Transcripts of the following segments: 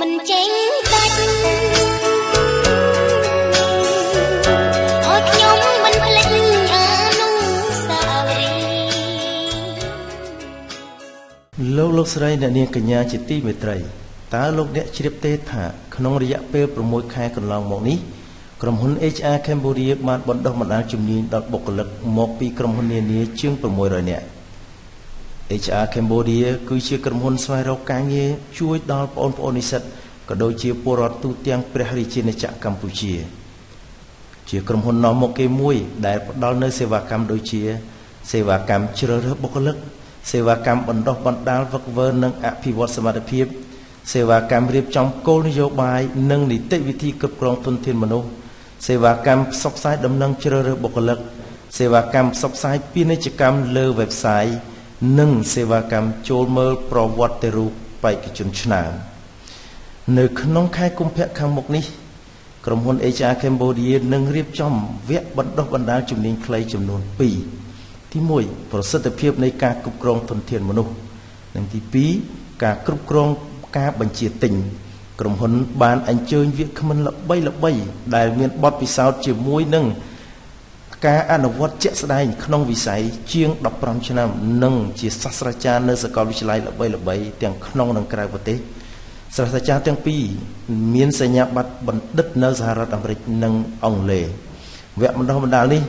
មិនចេញដាច់អូខ្ញុំមិនភ្លេចអនុស្សាវរីយ៍លោកលោកស្រីអ្នកនាងកញ្ញាជាទីមេត្រីតើលោកអ្នកជ្រាបទេថាក្នុងរយៈពេល6ខែកន្លងមកនេះក្រុមហ៊ុន HR Cambodia បានបណ្ដុះបណ្ដាលជំនាញដល់បុគ្គលិកមកពីក្រុមហ៊ុននានាជាង600នាក់ HR Cambodia គឺជាក្រុមហ៊ុនស្វែងរកការងារជួយដល់បងប្អូននិស្សិតក៏ដូចជាពលរដ្ឋទូទាំងព្រះរាជាណាចក្រកម្ពុជា ជាក្រុមហ៊ុននាំមុខគេមួយ ដែលផ្ដល់នូវសេវាកម្មដូចជា សេវាកម្មជ្រើសរើសបុគ្គលិកសេវាកម្មបណ្ដុះបណ្ដាលវឹកវើនិងអភិវឌ្ឍសមត្ថភាព សេវាកម្មរៀបចំគោលនយោបាយនិងនីតិវិធីគ្រប់គ្រងធនធានមនុស្សសេវាកម្មផ្សព្វផ្សាយដំណឹងជ្រើសរើសបុគ្គលិកសេវាកម្មផ្សព្វផ្សាយពាណិជ្ជកម្មលើ website និងសេវាកម្មចូលមើលប្រវត្តិរូបបេក្ខជនឆ្នើមនៅក្នុងខែកុម្ភៈខាងមុខនេះក្រុមហ៊ុន HR Cambodia នឹងរៀបចំវគ្គបណ្ដុះបណ្ដាលជំនាញខ្លីចំនួន2ទី1ប្រសិទ្ធភាពនៃការគ្រប់គ្រងធនធានមនុស្សនិងទី2ការគ្រប់គ្រងការបញ្ជាទិញក្រុមហ៊ុនបានអញ្ជើញវាគ្មិនល្បីល្បីដែលមានបទពិសោធន៍ជាមួយនឹង ការអនុវត្តជាក់ស្ដែងក្នុងវិស័យជាង15ឆ្នាំនិងជាសាស្ត្រាចារ្យនៅសាកលវិទ្យាល័យល្បីៗទាំងក្នុងនិងក្រៅប្រទេសសាស្ត្រាចារ្យទាំងពីរមានសញ្ញាបត្របណ្ឌិតនៅសហរដ្ឋអាមេរិកនិងអង់គ្លេសវគ្គបណ្ដុះបណ្ដាលនេះ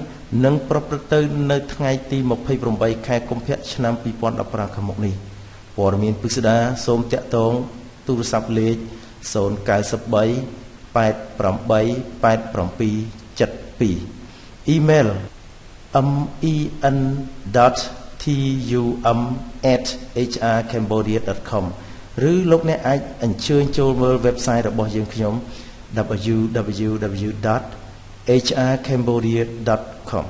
នឹងប្រព្រឹត្តទៅនៅថ្ងៃទី28ខែកុម្ភៈឆ្នាំ2015ខាងមុខនេះព័ត៌មានពិស្ដាសូមតាក់ទងទូរស័ព្ទលេខ093 88 8772 email men.tum@hrcambodia.com ឬលោកអ្នកអាចអញ្ជើញចូលមើល website របស់យើងខ្ញុំ www.hrcambodia.com